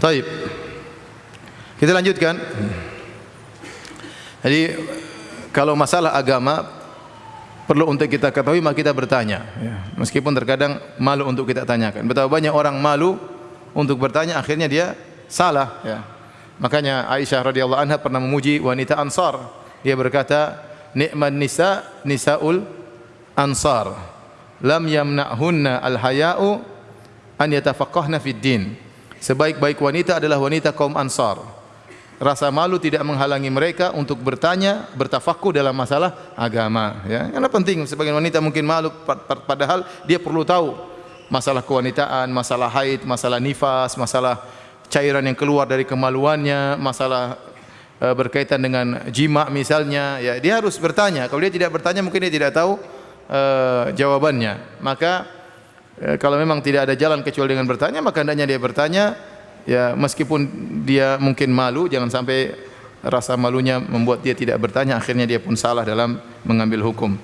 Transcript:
Taib. Kita lanjutkan. Jadi kalau masalah agama perlu untuk kita ketahui maka kita bertanya. Ya. Meskipun terkadang malu untuk kita tanyakan. Betapa banyak orang malu untuk bertanya akhirnya dia salah. Ya. Makanya Aisyah radhiyallahu anha pernah memuji wanita Ansar. Dia berkata, "Ni'man nisa nisaul Ansar. Lam yamna'hunna al-haya'u an yatafaqqahna fid din." Sebaik-baik wanita adalah wanita kaum Ansar. Rasa malu tidak menghalangi mereka untuk bertanya, bertafakuh dalam masalah agama. Ya, karena penting sebagian wanita mungkin malu, padahal dia perlu tahu masalah kewanitaan, masalah haid, masalah nifas, masalah cairan yang keluar dari kemaluannya, masalah uh, berkaitan dengan jima misalnya. Ya, dia harus bertanya. Kalau dia tidak bertanya, mungkin dia tidak tahu uh, jawabannya. Maka uh, kalau memang tidak ada jalan kecuali dengan bertanya, maka hendaknya dia bertanya. Ya meskipun dia mungkin malu jangan sampai rasa malunya membuat dia tidak bertanya akhirnya dia pun salah dalam mengambil hukum